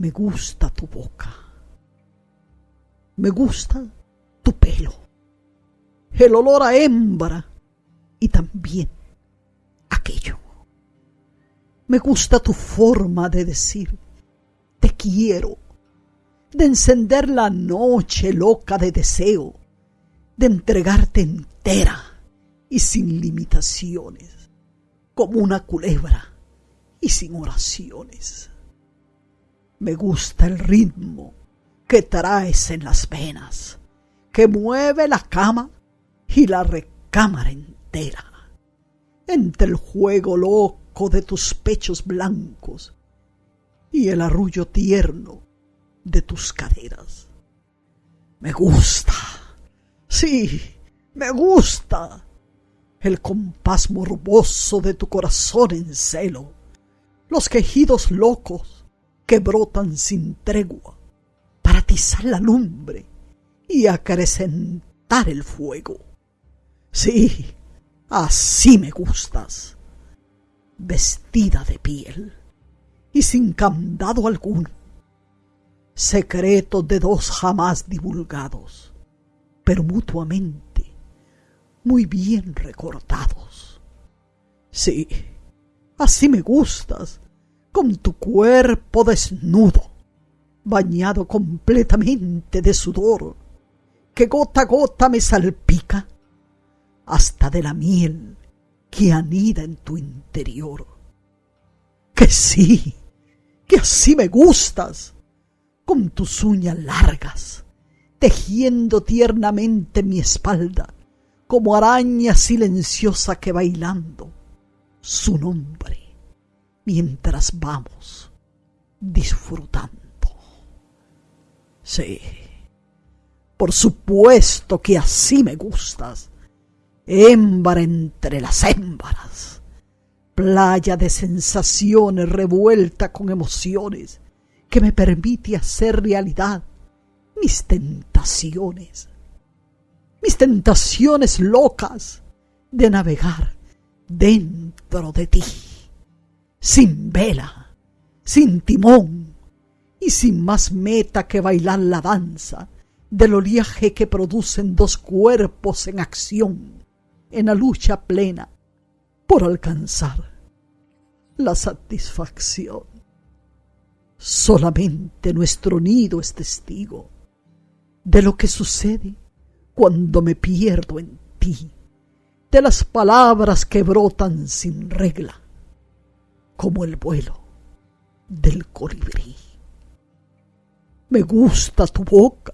Me gusta tu boca. Me gusta tu pelo. El olor a hembra. Y también aquello. Me gusta tu forma de decir te quiero, de encender la noche loca de deseo, de entregarte entera y sin limitaciones, como una culebra y sin oraciones. Me gusta el ritmo que traes en las venas, que mueve la cama y la recámara entera. Entre el juego loco de tus pechos blancos y el arrullo tierno de tus caderas. Me gusta, sí, me gusta el compás morboso de tu corazón en celo, los quejidos locos que brotan sin tregua para atizar la lumbre y acrecentar el fuego. Sí, así me gustas vestida de piel y sin candado alguno. Secretos de dos jamás divulgados, pero mutuamente muy bien recordados. Sí, así me gustas, con tu cuerpo desnudo, bañado completamente de sudor, que gota a gota me salpica hasta de la miel que anida en tu interior. Que sí, que así me gustas, con tus uñas largas, tejiendo tiernamente mi espalda, como araña silenciosa que bailando su nombre, mientras vamos disfrutando. Sí, por supuesto que así me gustas, Émbara entre las émbaras, playa de sensaciones revuelta con emociones que me permite hacer realidad mis tentaciones, mis tentaciones locas de navegar dentro de ti, sin vela, sin timón y sin más meta que bailar la danza del oleaje que producen dos cuerpos en acción en la lucha plena por alcanzar la satisfacción. Solamente nuestro nido es testigo de lo que sucede cuando me pierdo en ti, de las palabras que brotan sin regla, como el vuelo del colibrí. Me gusta tu boca,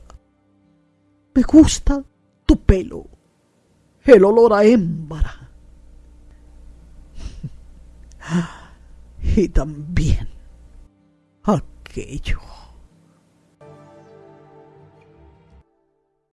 me gusta tu pelo, el olor a hembra. Y también aquello